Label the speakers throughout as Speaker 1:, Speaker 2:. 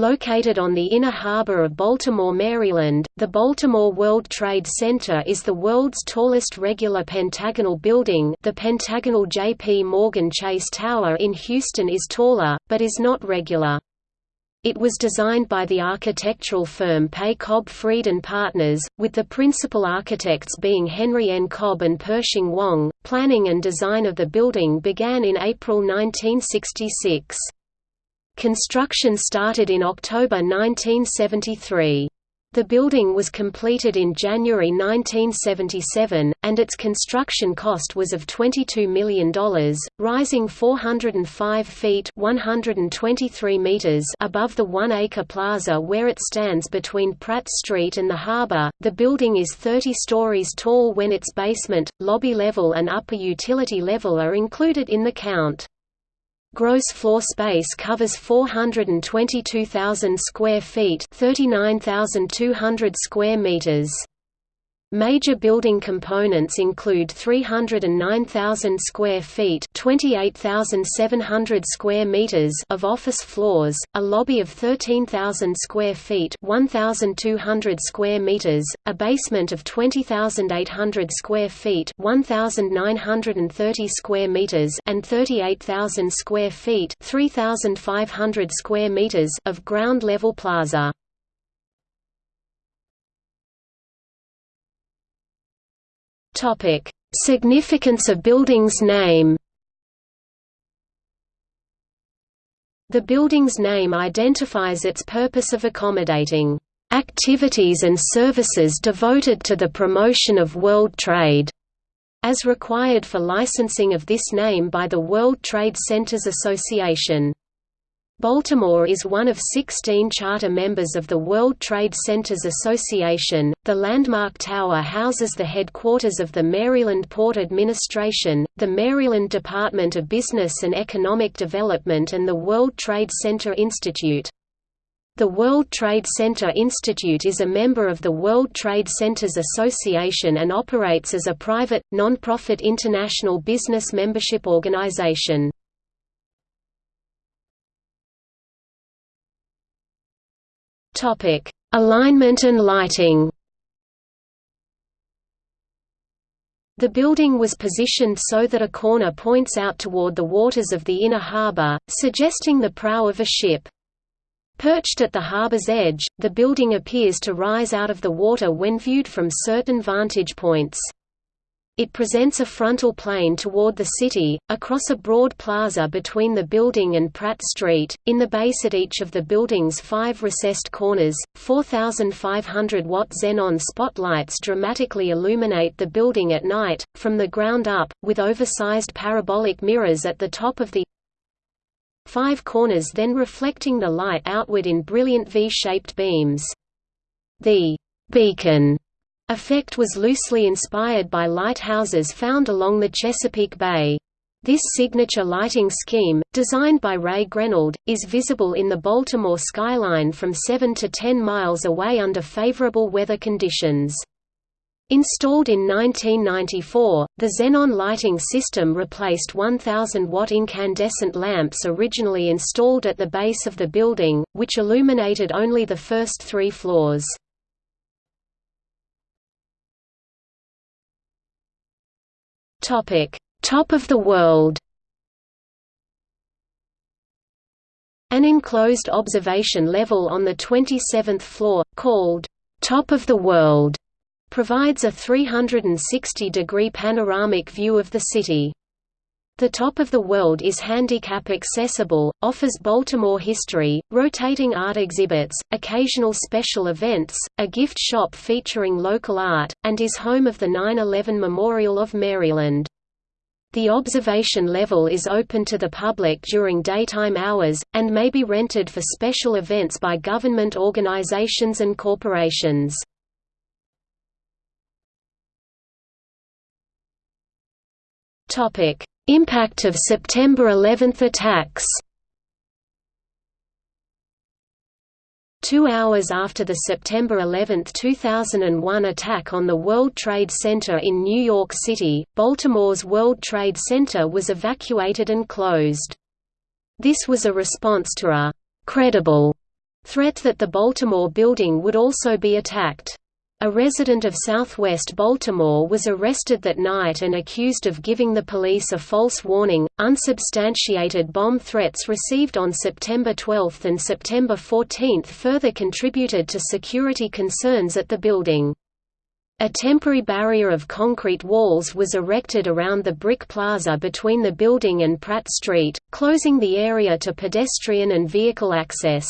Speaker 1: Located on the inner harbor of Baltimore, Maryland, the Baltimore World Trade Center is the world's tallest regular pentagonal building the pentagonal J.P. Morgan Chase Tower in Houston is taller, but is not regular. It was designed by the architectural firm Pei Cobb Freed and Partners, with the principal architects being Henry N. Cobb and Pershing Wong. Planning and design of the building began in April 1966. Construction started in October 1973. The building was completed in January 1977, and its construction cost was of $22 million, rising 405 feet 123 meters above the one-acre plaza where it stands between Pratt Street and the harbor. The building is 30 stories tall when its basement, lobby level and upper utility level are included in the count. Gross floor space covers 422,000 square feet, 39,200 square meters. Major building components include 309,000 square feet (28,700 square meters) of office floors, a lobby of 13,000 square feet (1,200 square meters), a basement of 20,800 square feet (1,930 square meters), and 38,000 square feet (3,500 square meters) of ground-level plaza.
Speaker 2: Topic: Significance of building's name.
Speaker 1: The building's name identifies its purpose of accommodating activities and services devoted to the promotion of world trade, as required for licensing of this name by the World Trade Centers Association. Baltimore is one of 16 charter members of the World Trade Centers Association. The Landmark Tower houses the headquarters of the Maryland Port Administration, the Maryland Department of Business and Economic Development, and the World Trade Center Institute. The World Trade Center Institute is a member of the World Trade Centers Association and operates as a private, non-profit international business membership organization.
Speaker 2: Topic: Alignment and lighting.
Speaker 1: The building was positioned so that a corner points out toward the waters of the inner harbor, suggesting the prow of a ship. Perched at the harbor's edge, the building appears to rise out of the water when viewed from certain vantage points. It presents a frontal plane toward the city, across a broad plaza between the building and Pratt Street. In the base at each of the building's five recessed corners, 4,500 watt xenon spotlights dramatically illuminate the building at night, from the ground up, with oversized parabolic mirrors at the top of the five corners then reflecting the light outward in brilliant V-shaped beams. The beacon effect was loosely inspired by lighthouses found along the Chesapeake Bay. This signature lighting scheme, designed by Ray Grenald, is visible in the Baltimore skyline from 7 to 10 miles away under favorable weather conditions. Installed in 1994, the xenon lighting system replaced 1,000-watt incandescent lamps originally installed at the base of the building, which illuminated only the first three floors.
Speaker 2: Topic: Top of the world.
Speaker 1: An enclosed observation level on the 27th floor, called Top of the World, provides a 360-degree panoramic view of the city. The Top of the World is handicap accessible, offers Baltimore history, rotating art exhibits, occasional special events, a gift shop featuring local art, and is home of the 9-11 Memorial of Maryland. The observation level is open to the public during daytime hours, and may be rented for special events by government organizations and corporations.
Speaker 2: Topic Impact of September 11 attacks
Speaker 1: Two hours after the September 11, 2001 attack on the World Trade Center in New York City, Baltimore's World Trade Center was evacuated and closed. This was a response to a «credible» Threat that the Baltimore building would also be attacked. A resident of southwest Baltimore was arrested that night and accused of giving the police a false warning. Unsubstantiated bomb threats received on September 12 and September 14 further contributed to security concerns at the building. A temporary barrier of concrete walls was erected around the brick plaza between the building and Pratt Street, closing the area to pedestrian and vehicle access.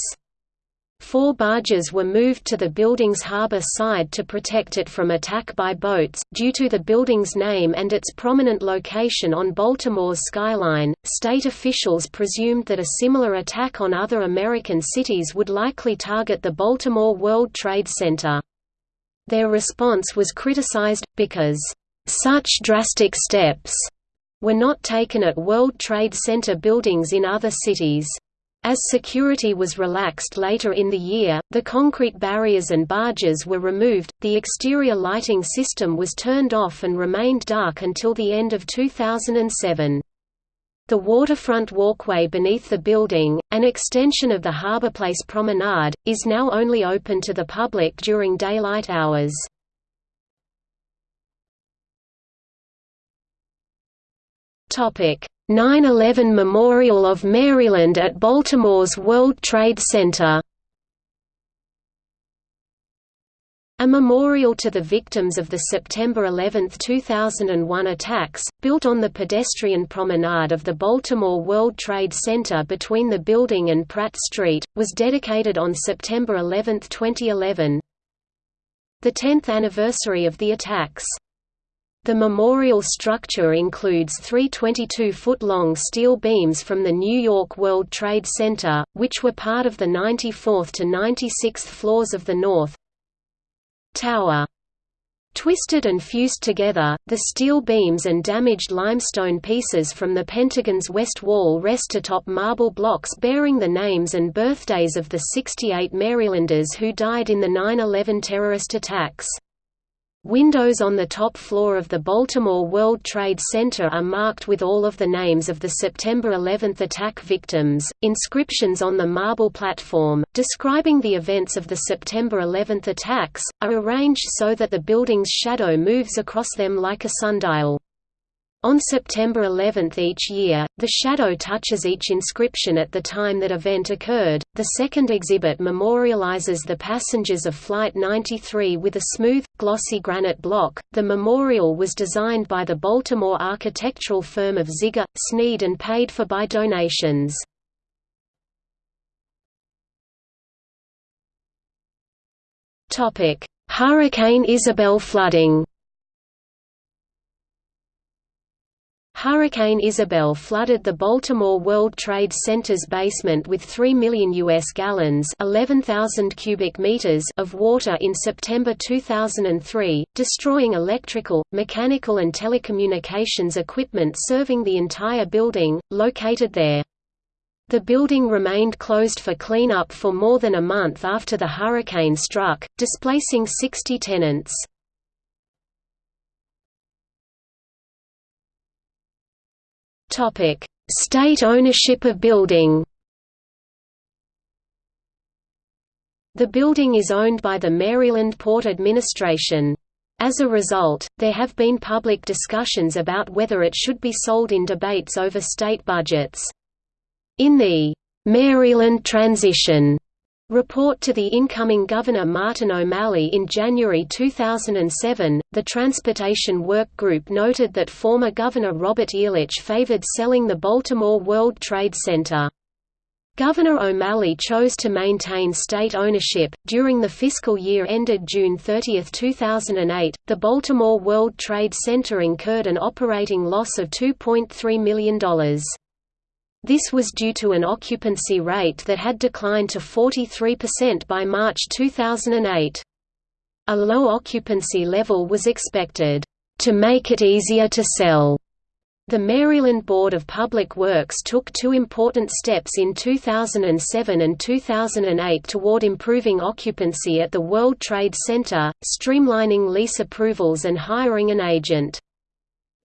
Speaker 1: Four barges were moved to the building's harbor side to protect it from attack by boats. Due to the building's name and its prominent location on Baltimore's skyline, state officials presumed that a similar attack on other American cities would likely target the Baltimore World Trade Center. Their response was criticized, because, "...such drastic steps," were not taken at World Trade Center buildings in other cities. As security was relaxed later in the year, the concrete barriers and barges were removed, the exterior lighting system was turned off and remained dark until the end of 2007. The waterfront walkway beneath the building, an extension of the Harborplace Promenade, is now only open to the public during daylight hours. Topic: 9/11 Memorial of Maryland at Baltimore's World Trade Center. A memorial to the victims of the September 11, 2001 attacks, built on the pedestrian promenade of the Baltimore World Trade Center between the building and Pratt Street, was dedicated on September 11, 2011. The 10th anniversary of the attacks the memorial structure includes three 22-foot-long steel beams from the New York World Trade Center, which were part of the 94th to 96th floors of the North Tower. Twisted and fused together, the steel beams and damaged limestone pieces from the Pentagon's west wall rest atop marble blocks bearing the names and birthdays of the 68 Marylanders who died in the 9-11 terrorist attacks. Windows on the top floor of the Baltimore World Trade Center are marked with all of the names of the September 11 attack victims. Inscriptions on the marble platform, describing the events of the September 11 attacks, are arranged so that the building's shadow moves across them like a sundial. On September 11 each year, the shadow touches each inscription at the time that event occurred. The second exhibit memorializes the passengers of Flight 93 with a smooth, glossy granite block. The memorial was designed by the Baltimore architectural firm of Ziger, Snead and paid for by donations. Hurricane Isabel flooding Hurricane Isabel flooded the Baltimore World Trade Center's basement with 3 million US gallons, 11,000 cubic meters of water in September 2003, destroying electrical, mechanical and telecommunications equipment serving the entire building located there. The building remained closed for cleanup for more than a month after the hurricane struck, displacing 60 tenants. Topic: State ownership of building. The building is owned by the Maryland Port Administration. As a result, there have been public discussions about whether it should be sold in debates over state budgets. In the Maryland Transition Report to the incoming Governor Martin O'Malley in January 2007, the Transportation Work Group noted that former Governor Robert Ehrlich favored selling the Baltimore World Trade Center. Governor O'Malley chose to maintain state ownership. During the fiscal year ended June 30, 2008, the Baltimore World Trade Center incurred an operating loss of $2.3 million. This was due to an occupancy rate that had declined to 43% by March 2008. A low occupancy level was expected, "...to make it easier to sell." The Maryland Board of Public Works took two important steps in 2007 and 2008 toward improving occupancy at the World Trade Center, streamlining lease approvals and hiring an agent.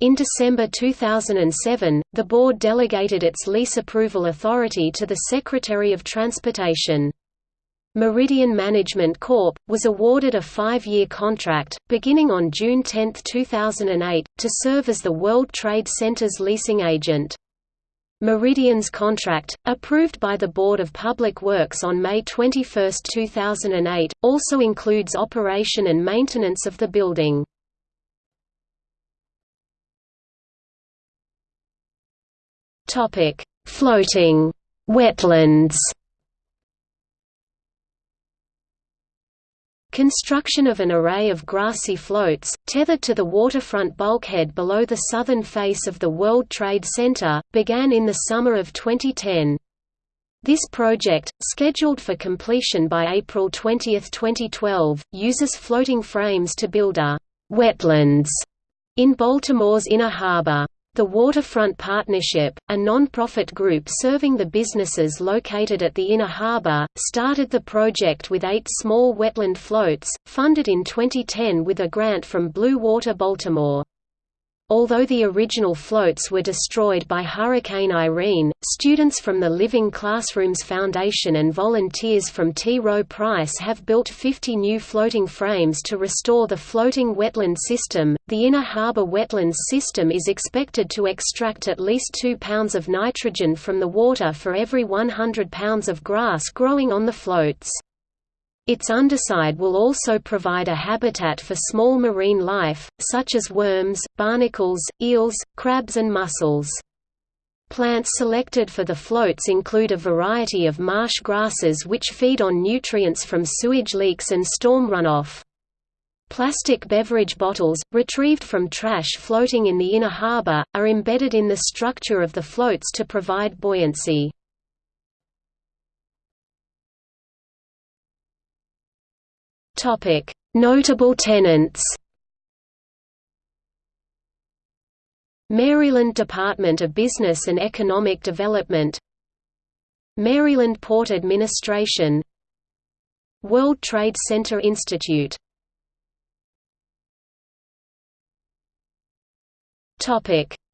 Speaker 1: In December 2007, the board delegated its lease approval authority to the Secretary of Transportation. Meridian Management Corp. was awarded a five-year contract, beginning on June 10, 2008, to serve as the World Trade Center's leasing agent. Meridian's contract, approved by the Board of Public Works on May 21, 2008, also includes operation and maintenance of the building. Floating wetlands Construction of an array of grassy floats, tethered to the waterfront bulkhead below the southern face of the World Trade Center, began in the summer of 2010. This project, scheduled for completion by April 20, 2012, uses floating frames to build a «wetlands» in Baltimore's Inner Harbor. The Waterfront Partnership, a non-profit group serving the businesses located at the Inner Harbor, started the project with eight small wetland floats, funded in 2010 with a grant from Blue Water Baltimore. Although the original floats were destroyed by Hurricane Irene, students from the Living Classrooms Foundation and volunteers from T. Rowe Price have built 50 new floating frames to restore the floating wetland system. The Inner Harbor Wetlands system is expected to extract at least 2 pounds of nitrogen from the water for every 100 pounds of grass growing on the floats. Its underside will also provide a habitat for small marine life, such as worms, barnacles, eels, crabs and mussels. Plants selected for the floats include a variety of marsh grasses which feed on nutrients from sewage leaks and storm runoff. Plastic beverage bottles, retrieved from trash floating in the inner harbor, are embedded in the structure of the floats to provide buoyancy. Notable tenants. Maryland Department of Business and Economic Development. Maryland Port Administration. World Trade Center Institute.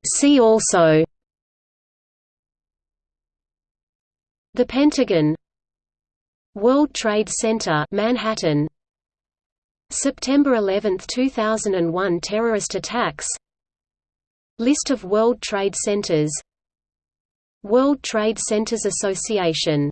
Speaker 1: See also. The Pentagon. World Trade Center Manhattan September 11, 2001 terrorist attacks. List of World Trade Centers. World Trade Centers Association